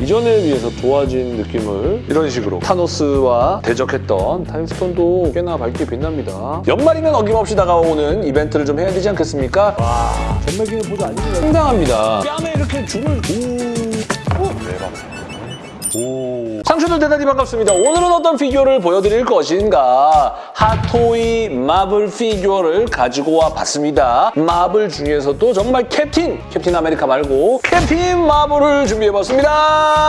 이전에 비해서 좋아진 느낌을 이런 식으로 타노스와 대적했던 타임스톤도 꽤나 밝게 빛납니다. 연말이면 어김없이 다가오는 이벤트를 좀 해야 되지 않겠습니까? 와, 전매기는 보도 아닙니다. 상당합니다. 뺨에 이렇게 줄을 오, 오, 대박. 오. 상추들 대단히 반갑습니다. 오늘은 어떤 피규어를 보여드릴 것인가? 핫토이 마블 피규어를 가지고 와 봤습니다. 마블 중에서도 정말 캡틴, 캡틴 아메리카 말고 캡틴 마블을 준비해봤습니다.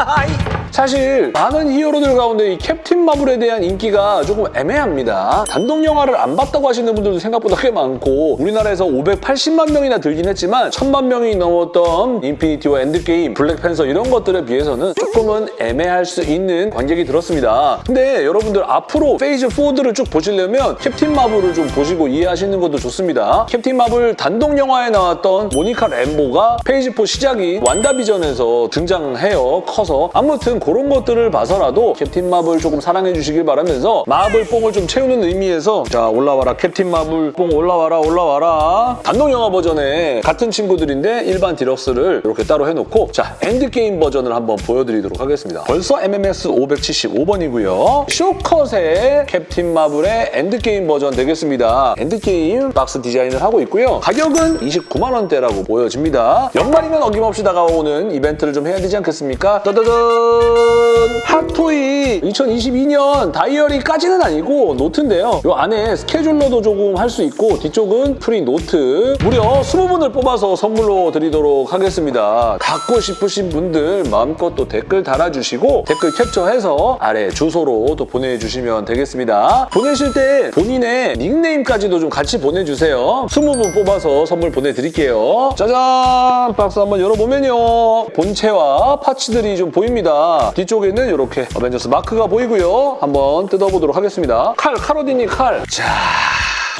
Hi! 사실 많은 히어로들 가운데 이 캡틴 마블에 대한 인기가 조금 애매합니다. 단독 영화를 안 봤다고 하시는 분들도 생각보다 꽤 많고 우리나라에서 580만 명이나 들긴 했지만 1000만 명이 넘었던 인피니티 워 엔드게임, 블랙팬서 이런 것들에 비해서는 조금은 애매할 수 있는 관객이 들었습니다. 근데 여러분들 앞으로 phase 4들을 쭉 보시려면 캡틴 마블을 좀 보시고 이해하시는 것도 좋습니다. 캡틴 마블 단독 영화에 나왔던 모니카 램보가 phase 4 시작이 완다비전에서 등장해요. 커서 아무튼 그런 것들을 봐서라도 캡틴 마블 조금 사랑해 주시길 바라면서 마블 뽕을 좀 채우는 의미에서 자 올라와라 캡틴 마블 뽕 올라와라 올라와라 단독 영화 버전에 같은 친구들인데 일반 deluxe를 이렇게 따로 해놓고 자 엔드게임 버전을 한번 보여드리도록 하겠습니다. 벌써 MMS 575번이고요. 쇼컷의 캡틴 마블의 엔드게임 버전 되겠습니다. 엔드게임 박스 디자인을 하고 있고요. 가격은 29만 원대라고 보여집니다. 연말이면 어김없이 다가오는 이벤트를 좀 해야 되지 않겠습니까? 따다단! 핫토이 2022년 다이어리까지는 아니고 노트인데요. 이 안에 scheduler도 조금 할 수 있고 뒤쪽은 free note 무려 20분을 뽑아서 선물로 드리도록 하겠습니다. 갖고 싶으신 분들 마음껏 또 댓글 달아주시고 댓글 캡처해서 아래 주소로 또 보내주시면 되겠습니다. 보내실 때 본인의 닉네임까지도 좀 같이 보내주세요. 20분 뽑아서 선물 보내드릴게요. 짜잔! 박스 한번 열어보면요. 본체와 parts들이 좀 보입니다. 뒤쪽에는 이렇게 어벤져스 마크가 보이고요. 한번 뜯어보도록 하겠습니다. 칼, 칼 어디니 칼. 자...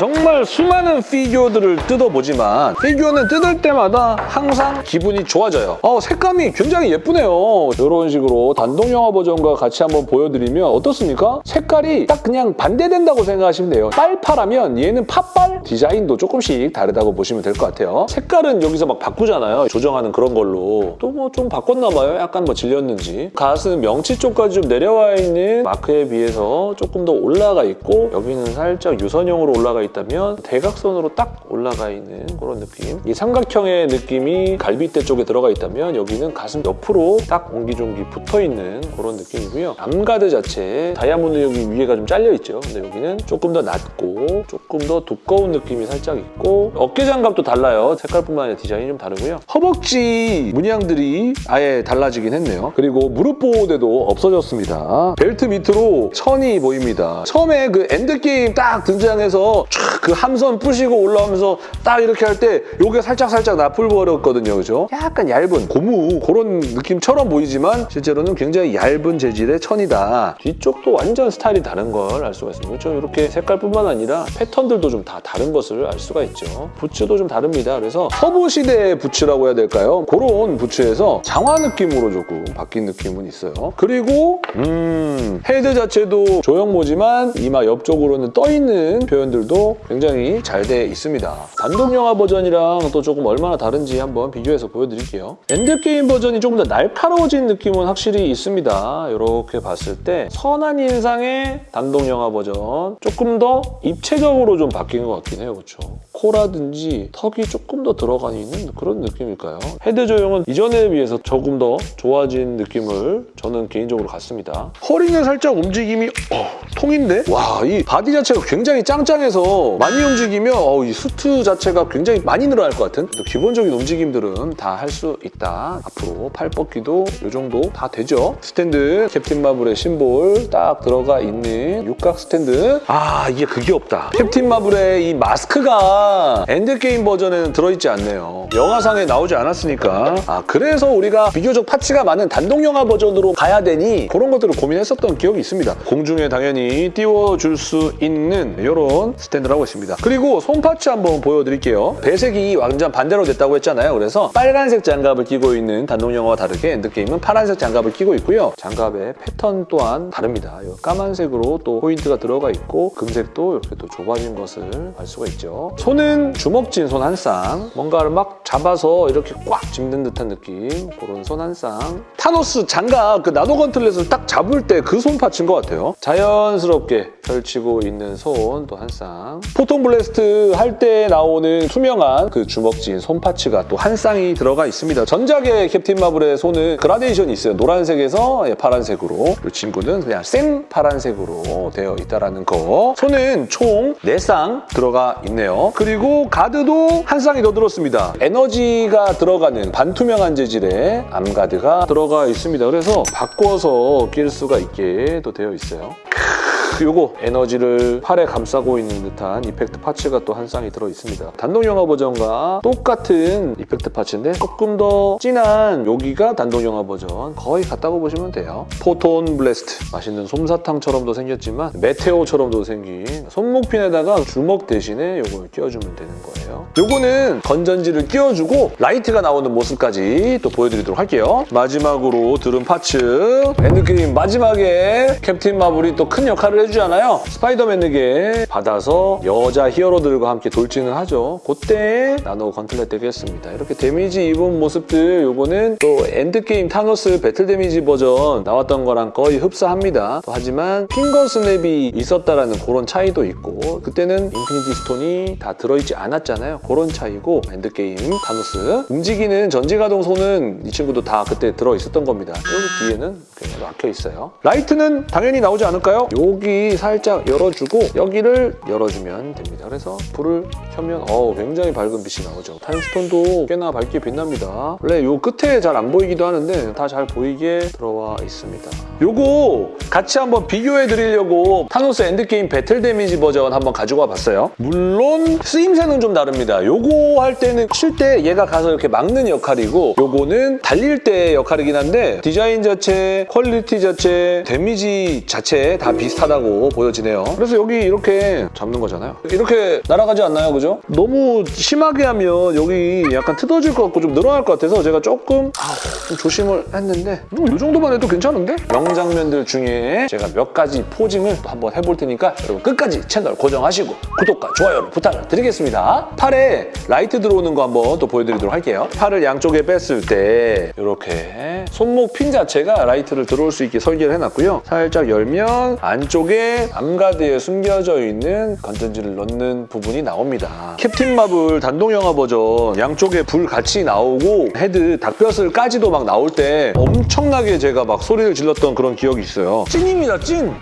정말 수많은 피규어들을 뜯어보지만 피규어는 뜯을 때마다 항상 기분이 좋아져요. 어, 색감이 굉장히 예쁘네요. 이런 식으로 단독 영화 버전과 같이 한번 보여드리면 어떻습니까? 색깔이 딱 그냥 반대된다고 생각하시면 돼요. 빨파라면 얘는 팥발 디자인도 조금씩 다르다고 보시면 될 것 같아요. 색깔은 여기서 막 바꾸잖아요. 조정하는 그런 걸로. 또 뭐 좀 바꿨나 봐요. 약간 뭐 질렸는지. 가슴 명치 쪽까지 좀 내려와 있는 마크에 비해서 조금 더 올라가 있고 여기는 살짝 유선형으로 올라가 있 다면 대각선으로 딱 올라가 있는 그런 느낌. 이 삼각형의 느낌이 갈비대 쪽에 들어가 있다면 여기는 가슴 옆으로 딱 옹기종기 붙어있는 그런 느낌이고요. arm guard 자체 다이아몬드 여기 위에가 좀 잘려 있죠. 근데 여기는 조금 더 낮고 조금 더 두꺼운 느낌이 살짝 있고 어깨 장갑도 달라요. 색깔뿐만 아니라 디자인이 좀 다르고요. 허벅지 문양들이 아예 달라지긴 했네요. 그리고 무릎 보호대도 없어졌습니다. 벨트 밑으로 천이 보입니다. 처음에 그 엔드게임 딱 등장해서 촥그 함선 부시고 올라오면서 딱 이렇게 할 때 요게 살짝살짝 나풀거렸거든요. 그죠? 약간 얇은 고무 그런 느낌처럼 보이지만 실제로는 굉장히 얇은 재질의 천이다. 뒤쪽도 완전 스타일이 다른 걸 알 수가 있습니다. 그렇죠? 이렇게 색깔뿐만 아니라 패턴들도 좀 다 다른 것을 알 수가 있죠. 부츠도 좀 다릅니다. 그래서 서부 시대의 부츠라고 해야 될까요? 그런 부츠에서 장화 느낌으로 조금 바뀐 느낌은 있어요. 그리고 음 헤드 자체도 조형모지만 이마 옆쪽으로는 떠있는 표현들도 굉장히 잘 돼 있습니다. 단독 영화 버전이랑 또 조금 얼마나 다른지 한번 비교해서 보여드릴게요. 엔드게임 버전이 조금 더 날카로워진 느낌은 확실히 있습니다. 이렇게 봤을 때 선한 인상의 단독 영화 버전 조금 더 입체적으로 좀 바뀐 것 같긴 해요. 그렇죠? 코라든지 턱이 조금 더 들어가 있는 그런 느낌일까요? 헤드 조형은 이전에 비해서 조금 더 좋아진 느낌을 저는 개인적으로 갖습니다. 허리는 살짝 움직임이 어, 통인데? 와, 이 바디 자체가 굉장히 짱짱해서 많이 움직이면 어, 이 수트 자체가 굉장히 많이 늘어날 것 같은 또 기본적인 움직임들은 다 할 수 있다. 앞으로 팔 뻗기도 이 정도 다 되죠. 스탠드 캡틴 마블의 심볼 딱 들어가 있는 육각 스탠드 아 이게 그게 없다. 캡틴 마블의 이 마스크가 엔드게임 버전에는 들어있지 않네요. 영화상에 나오지 않았으니까 아 그래서 우리가 비교적 parts가 많은 단독 영화 버전으로 가야 되니 그런 것들을 고민했었던 기억이 있습니다. 공중에 당연히 띄워줄 수 있는 이런 스탠드 스탠드를 하고 있습니다. 그리고 손parts 한번 보여드릴게요. 배색이 완전 반대로 됐다고 했잖아요. 그래서 빨간색 장갑을 끼고 있는 단독영화와 다르게 엔드게임은 파란색 장갑을 끼고 있고요. 장갑의 패턴 또한 다릅니다. 이 까만색으로 또 포인트가 들어가 있고 금색도 이렇게 또 좁아진 것을 알 수가 있죠. 손은 주먹진 손 한 쌍. 뭔가를 막 잡아서 이렇게 꽉 쥐는 듯한 느낌. 그런 손 한 쌍. 타노스 장갑 그 나노 gauntlet을 딱 잡을 때 그 손 parts인 것 같아요. 자연스럽게 펼치고 있는 손 또 한 쌍. photon blast 할 때 나오는 투명한 그 주먹진 손parts가 또 한 쌍이 들어가 있습니다. 전작의 캡틴 마블의 손은 그라데이션이 있어요. 노란색에서 예, 파란색으로. 이 친구는 그냥 생 파란색으로 되어 있다라는 거. 손은 총 4쌍 들어가 있네요. 그리고 가드도 한 쌍이 더 들었습니다. 에너지가 들어가는 반투명한 재질의 arm guard가 들어가 있습니다. 그래서 바꿔서 낄 수가 있게 또 되어 있어요. 요거 에너지를 팔에 감싸고 있는 듯한 effect parts가 또 한 쌍이 들어있습니다. 단독 영화 버전과 똑같은 effect parts인데 조금 더 진한 여기가 단독 영화 버전 거의 같다고 보시면 돼요. photon blast 맛있는 솜사탕처럼도 생겼지만 meteor처럼도 생긴 손목핀에다가 주먹 대신에 요걸 끼워주면 되는 거예요. 요거는 건전지를 끼워주고 라이트가 나오는 모습까지 또 보여드리도록 할게요. 마지막으로 들은 parts 엔드게임 마지막에 캡틴 마블이 또 큰 역할을 해주 잖아요. 스파이더맨에게 받아서 여자 히어로들과 함께 돌진을 하죠. 그때 나노 gauntlet 되겠습니다. 이렇게 damage 입은 모습들 요거는 또 엔드게임 타노스 battle damage 버전 나왔던 거랑 거의 흡사합니다. 또 하지만 finger snap이 있었다라는 그런 차이도 있고 그때는 인피니티 스톤이 다 들어있지 않았잖아요. 그런 차이고 엔드게임 타노스 움직이는 전지가동 손은 이 친구도 다 그때 들어있었던 겁니다. 여기 뒤에는 막혀 있어요. 라이트는 당연히 나오지 않을까요? 여기 살짝 열어주고 여기를 열어주면 됩니다. 그래서 불을 켜면 어 굉장히 밝은 빛이 나오죠. 타임스톤도 꽤나 밝게 빛납니다. 원래 요 끝에 잘 안 보이기도 하는데 다 잘 보이게 들어와 있습니다. 요거 같이 한번 비교해 드리려고 타노스 엔드게임 battle damage 버전 한번 가지고 와봤어요. 물론 쓰임새는 좀 다릅니다. 요거 할 때는 칠 때 얘가 가서 이렇게 막는 역할이고 요거는 달릴 때 역할이긴 한데 디자인 자체, quality 자체, damage 자체 다 비슷하다고 보여지네요. 그래서 여기 이렇게 잡는 거잖아요. 이렇게 날아가지 않나요? 그죠? 너무 심하게 하면 여기 약간 뜯어질 것 같고 좀 늘어날 것 같아서 제가 조금 아, 좀 조심을 했는데 뭐 이 정도만 해도 괜찮은데? 명장면들 중에 제가 몇 가지 posing을 또 한번 해볼 테니까 여러분 끝까지 채널 고정하시고 구독과 좋아요를 부탁을 드리겠습니다. 팔에 라이트 들어오는 거 한번 또 보여드리도록 할게요. 팔을 양쪽에 뺐을 때 이렇게 손목 핀 자체가 라이트를 들어올 수 있게 설계를 해놨고요. 살짝 열면 안쪽에 arm guard에 숨겨져 있는 건전지를 넣는 부분이 나옵니다. 캡틴 마블 단독 영화 버전 양쪽에 불 같이 나오고 헤드 닭벼슬까지도 막 나올 때 엄청나게 제가 막 소리를 질렀던 그런 기억이 있어요. 찐입니다, 찐!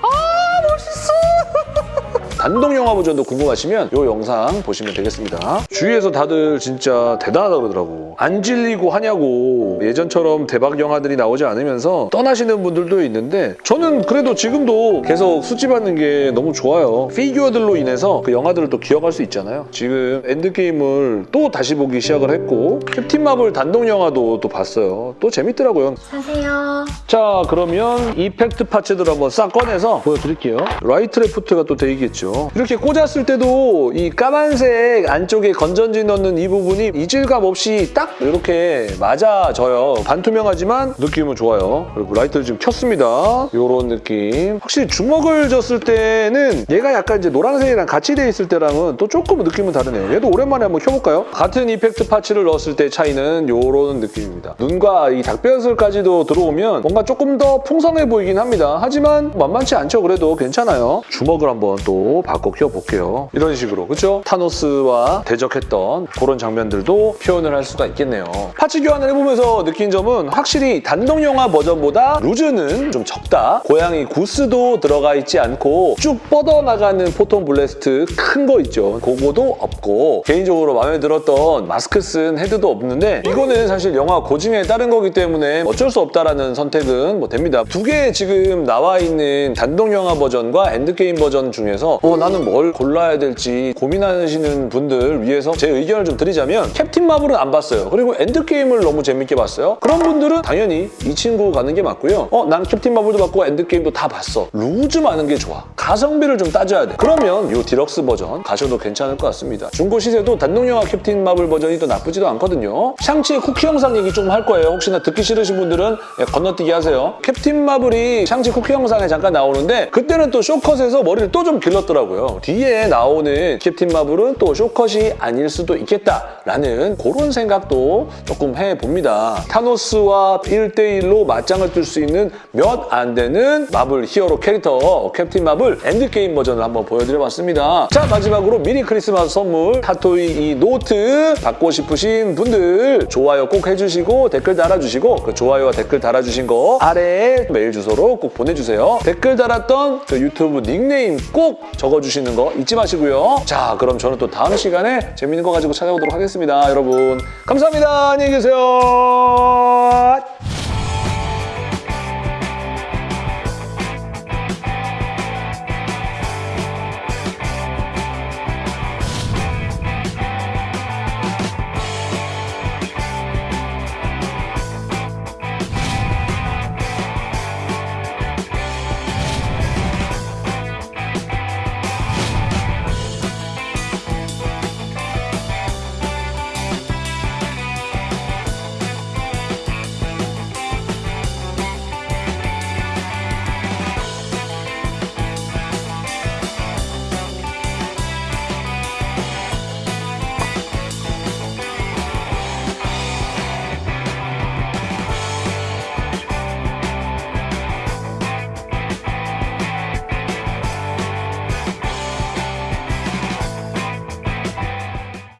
단독 영화 버전도 궁금하시면 이 영상 보시면 되겠습니다. 주위에서 다들 진짜 대단하다 그러더라고. 안 질리고 하냐고 예전처럼 대박 영화들이 나오지 않으면서 떠나시는 분들도 있는데 저는 그래도 지금도 계속 수집하는 게 너무 좋아요. 피규어들로 인해서 그 영화들을 또 기억할 수 있잖아요. 지금 엔드게임을 또 다시 보기 시작을 했고 캡틴 마블 단독 영화도 또 봤어요. 또 재밌더라고요. 사세요. 자 그러면 effect parts들 한번 싹 꺼내서 보여드릴게요. 라이트 레프트가 또돼 이렇게 꽂았을 때도 이 까만색 안쪽에 건전지 넣는 이 부분이 이질감 없이 딱 이렇게 맞아져요. 반투명하지만 느낌은 좋아요. 그리고 라이트를 지금 켰습니다. 이런 느낌. 확실히 주먹을 쥐었을 때는 얘가 약간 이제 노란색이랑 같이 돼 있을 때랑은 또 조금 느낌은 다르네요. 얘도 오랜만에 한번 켜볼까요? 같은 effect parts를 넣었을 때 차이는 이런 느낌입니다. 눈과 이 닭벼슬까지도 들어오면 뭔가 조금 더 풍성해 보이긴 합니다. 하지만 만만치 않죠. 그래도 괜찮아요. 주먹을 한번 또 바꿔 껴볼게요. 이런 식으로 그렇죠? 타노스와 대적했던 그런 장면들도 표현을 할 수가 있겠네요. parts 교환을 해보면서 느낀 점은 확실히 단독 영화 버전보다 loose는 좀 적다. 고양이 구스도 들어가 있지 않고 쭉 뻗어나가는 photon blast 큰 거 있죠. 그거도 없고 개인적으로 마음에 들었던 마스크 쓴 헤드도 없는데 이거는 사실 영화 고증에 따른 거기 때문에 어쩔 수 없다라는 선택은 뭐 됩니다. 두 개 지금 나와 있는 단독 영화 버전과 엔드게임 버전 중에서 어 나는 뭘 골라야 될지 고민하시는 분들 위해서 제 의견을 좀 드리자면 캡틴 마블은 안 봤어요. 그리고 엔드게임을 너무 재밌게 봤어요. 그런 분들은 당연히 이 친구 가는 게 맞고요. 어 난 캡틴 마블도 봤고 엔드게임도 다 봤어. loose 많은 게 좋아. 가성비를 좀 따져야 돼. 그러면 이 디럭스 버전 가셔도 괜찮을 것 같습니다. 중고 시세도 단독영화 캡틴 마블 버전이 또 나쁘지도 않거든요. 샹치의 쿠키 영상 얘기 좀 할 거예요. 혹시나 듣기 싫으신 분들은 예, 건너뛰기 하세요. 캡틴 마블이 샹치 쿠키 영상에 잠깐 나오는데 그때는 또 쇼컷에서 머리를 또 좀 길렀더라고요. 뒤에 나오는 캡틴 마블은 또 쇼컷이 아닐 수도 있겠다라는 그런 생각도 조금 해봅니다. 타노스와 1대1로 맞짱을 뜰 수 있는 몇 안 되는 마블 히어로 캐릭터 캡틴 마블 엔드게임 버전을 한번 보여드려봤습니다. 자 마지막으로 미니 크리스마스 선물 핫토이 이 노트 받고 싶으신 분들 좋아요 꼭 해주시고 댓글 달아주시고 그 좋아요와 댓글 달아주신 거 아래에 메일 주소로 꼭 보내주세요. 댓글 달았던 그 유튜브 닉네임 꼭 적어주시는 거 잊지 마시고요. 자 그럼 저는 또 다음 시간에 재밌는 거 가지고 찾아오도록 하겠습니다. 여러분 감사합니다. 안녕히 계세요.